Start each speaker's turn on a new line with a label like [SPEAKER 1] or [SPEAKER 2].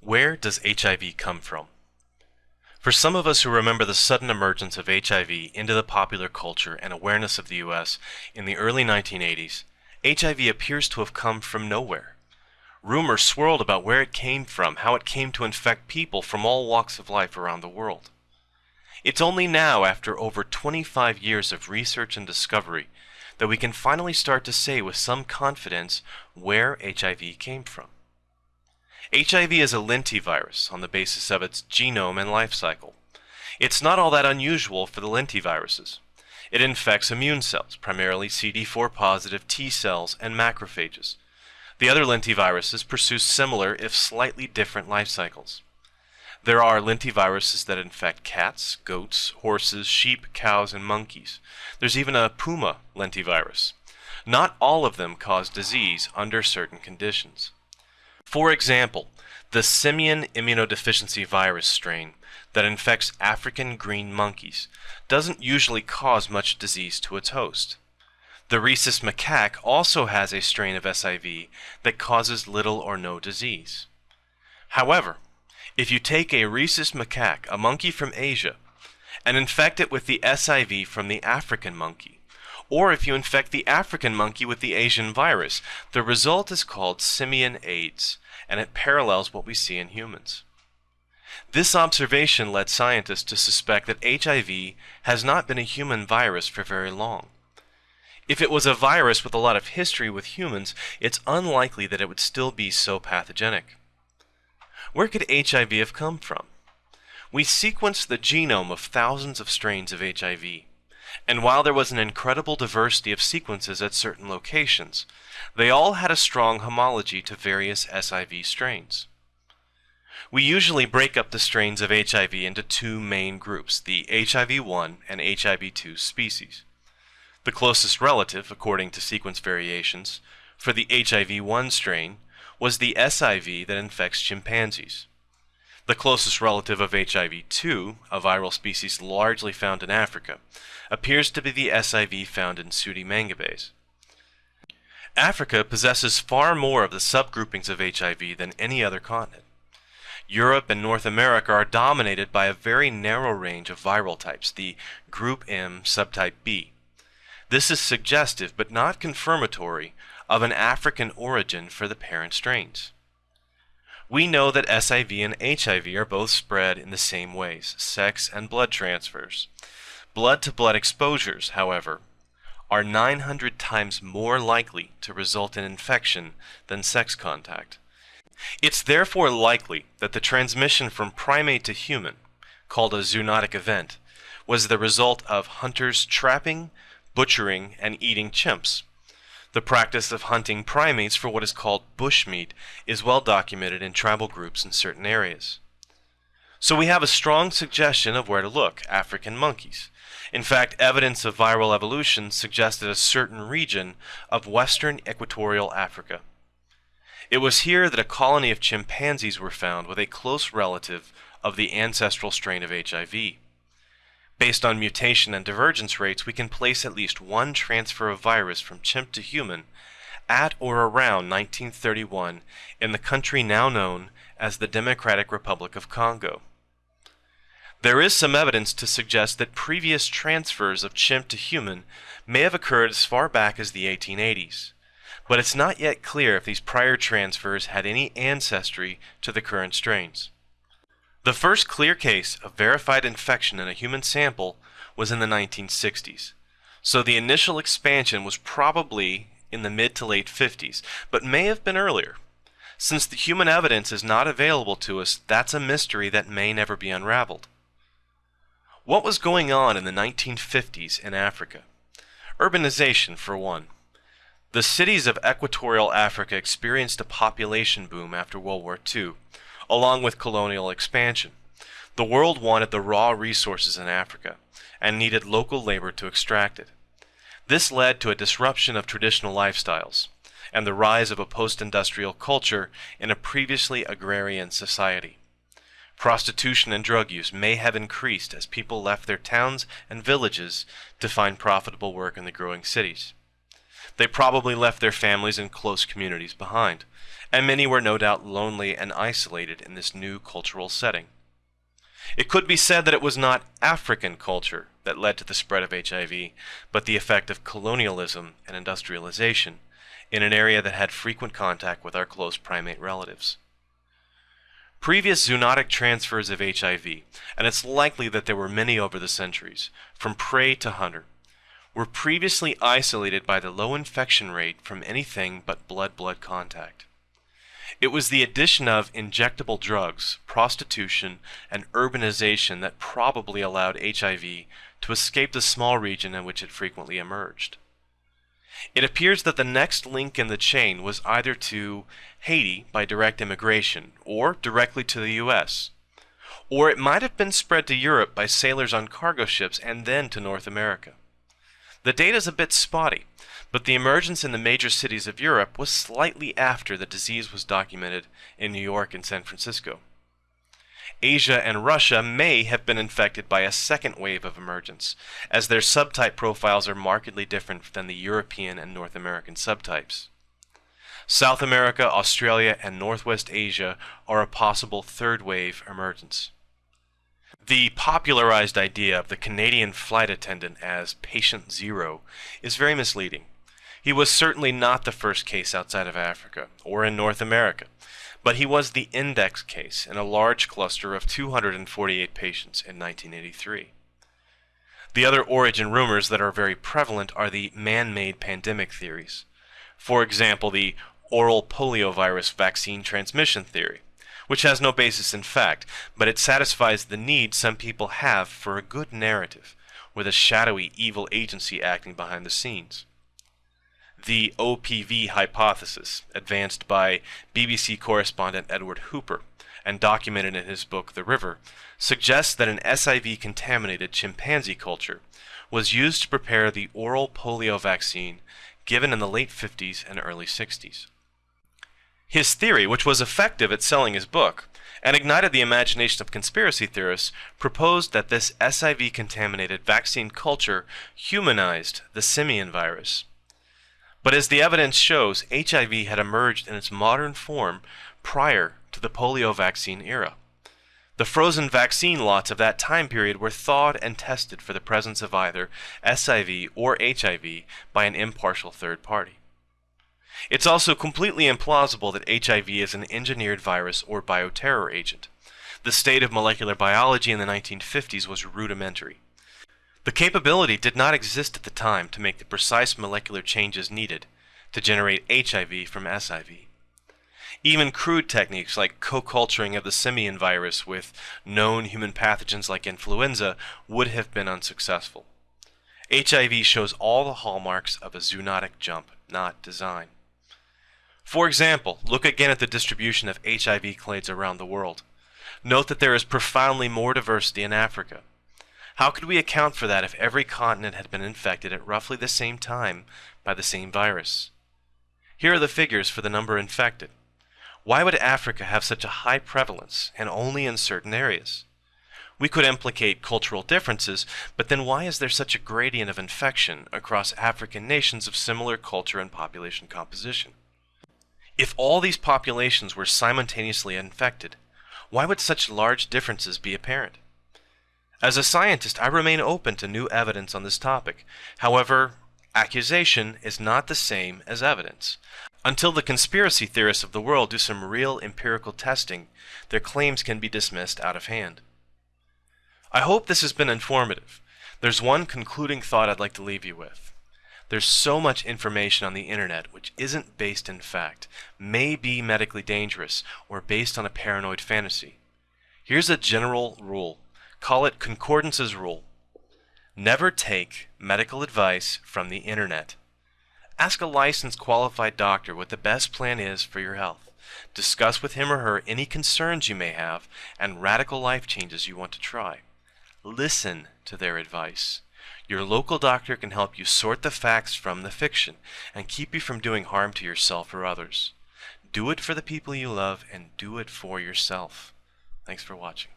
[SPEAKER 1] Where does HIV come from? For some of us who remember the sudden emergence of HIV into the popular culture and awareness of the US in the early 1980s, HIV appears to have come from nowhere. Rumors swirled about where it came from, how it came to infect people from all walks of life around the world. It's only now, after over 25 years of research and discovery, that we can finally start to say with some confidence where HIV came from. HIV is a lentivirus on the basis of its genome and life cycle. It's not all that unusual for the lentiviruses. It infects immune cells, primarily CD4 positive T cells and macrophages. The other lentiviruses pursue similar, if slightly different, life cycles. There are lentiviruses that infect cats, goats, horses, sheep, cows, and monkeys. There's even a puma lentivirus. Not all of them cause disease under certain conditions. For example, the simian immunodeficiency virus strain that infects African green monkeys doesn't usually cause much disease to its host. The rhesus macaque also has a strain of SIV that causes little or no disease. However, if you take a rhesus macaque, a monkey from Asia, and infect it with the SIV from the African monkey, or if you infect the African monkey with the Asian virus, the result is called simian AIDS, and it parallels what we see in humans. This observation led scientists to suspect that HIV has not been a human virus for very long. If it was a virus with a lot of history with humans, it's unlikely that it would still be so pathogenic. Where could HIV have come from? We sequenced the genome of thousands of strains of HIV. And while there was an incredible diversity of sequences at certain locations, they all had a strong homology to various SIV strains. We usually break up the strains of HIV into two main groups, the HIV-1 and HIV-2 species. The closest relative, according to sequence variations, for the HIV-1 strain was the SIV that infects chimpanzees. The closest relative of HIV-2, a viral species largely found in Africa, appears to be the SIV found in Pseudomangabes. Africa possesses far more of the subgroupings of HIV than any other continent. Europe and North America are dominated by a very narrow range of viral types, the group M subtype B. This is suggestive but not confirmatory of an African origin for the parent strains. We know that SIV and HIV are both spread in the same ways, sex and blood transfers. Blood-to-blood -blood exposures, however, are 900 times more likely to result in infection than sex contact. It's therefore likely that the transmission from primate to human, called a zoonotic event, was the result of hunters trapping, butchering, and eating chimps. The practice of hunting primates for what is called bushmeat is well documented in tribal groups in certain areas. So we have a strong suggestion of where to look, African monkeys. In fact, evidence of viral evolution suggested a certain region of western equatorial Africa. It was here that a colony of chimpanzees were found with a close relative of the ancestral strain of HIV. Based on mutation and divergence rates, we can place at least one transfer of virus from chimp to human at or around 1931 in the country now known as the Democratic Republic of Congo. There is some evidence to suggest that previous transfers of chimp to human may have occurred as far back as the 1880s, but it's not yet clear if these prior transfers had any ancestry to the current strains. The first clear case of verified infection in a human sample was in the 1960s, so the initial expansion was probably in the mid to late 50s, but may have been earlier. Since the human evidence is not available to us, that's a mystery that may never be unraveled. What was going on in the 1950s in Africa? Urbanization, for one. The cities of equatorial Africa experienced a population boom after World War II, along with colonial expansion. The world wanted the raw resources in Africa and needed local labor to extract it. This led to a disruption of traditional lifestyles and the rise of a post-industrial culture in a previously agrarian society. Prostitution and drug use may have increased as people left their towns and villages to find profitable work in the growing cities. They probably left their families and close communities behind, and many were no doubt lonely and isolated in this new cultural setting. It could be said that it was not African culture that led to the spread of HIV, but the effect of colonialism and industrialization in an area that had frequent contact with our close primate relatives. Previous zoonotic transfers of HIV, and it's likely that there were many over the centuries, from prey to hunter, were previously isolated by the low infection rate from anything but blood-blood contact. It was the addition of injectable drugs, prostitution, and urbanization that probably allowed HIV to escape the small region in which it frequently emerged. It appears that the next link in the chain was either to Haiti by direct immigration or directly to the US. Or it might have been spread to Europe by sailors on cargo ships and then to North America. The data is a bit spotty, but the emergence in the major cities of Europe was slightly after the disease was documented in New York and San Francisco. Asia and Russia may have been infected by a second wave of emergence, as their subtype profiles are markedly different than the European and North American subtypes. South America, Australia, and Northwest Asia are a possible third wave emergence. The popularized idea of the Canadian flight attendant as patient zero is very misleading. He was certainly not the first case outside of Africa or in North America, but he was the index case in a large cluster of 248 patients in 1983. The other origin rumors that are very prevalent are the man-made pandemic theories. For example, the oral poliovirus vaccine transmission theory, which has no basis in fact, but it satisfies the need some people have for a good narrative, with a shadowy evil agency acting behind the scenes the OPV hypothesis, advanced by BBC correspondent Edward Hooper and documented in his book The River, suggests that an SIV contaminated chimpanzee culture was used to prepare the oral polio vaccine given in the late 50s and early 60s. His theory, which was effective at selling his book and ignited the imagination of conspiracy theorists, proposed that this SIV contaminated vaccine culture humanized the simian virus but as the evidence shows, HIV had emerged in its modern form prior to the polio vaccine era. The frozen vaccine lots of that time period were thawed and tested for the presence of either SIV or HIV by an impartial third party. It's also completely implausible that HIV is an engineered virus or bioterror agent. The state of molecular biology in the 1950s was rudimentary. The capability did not exist at the time to make the precise molecular changes needed to generate HIV from SIV. Even crude techniques like co-culturing of the simian virus with known human pathogens like influenza would have been unsuccessful. HIV shows all the hallmarks of a zoonotic jump, not design. For example, look again at the distribution of HIV clades around the world. Note that there is profoundly more diversity in Africa. How could we account for that if every continent had been infected at roughly the same time by the same virus? Here are the figures for the number infected. Why would Africa have such a high prevalence and only in certain areas? We could implicate cultural differences, but then why is there such a gradient of infection across African nations of similar culture and population composition? If all these populations were simultaneously infected, why would such large differences be apparent? As a scientist, I remain open to new evidence on this topic. However, accusation is not the same as evidence. Until the conspiracy theorists of the world do some real empirical testing, their claims can be dismissed out of hand. I hope this has been informative. There's one concluding thought I'd like to leave you with. There's so much information on the internet which isn't based in fact, may be medically dangerous, or based on a paranoid fantasy. Here's a general rule Call it Concordance's rule. Never take medical advice from the internet. Ask a licensed qualified doctor what the best plan is for your health. Discuss with him or her any concerns you may have and radical life changes you want to try. Listen to their advice. Your local doctor can help you sort the facts from the fiction and keep you from doing harm to yourself or others. Do it for the people you love and do it for yourself. Thanks for watching.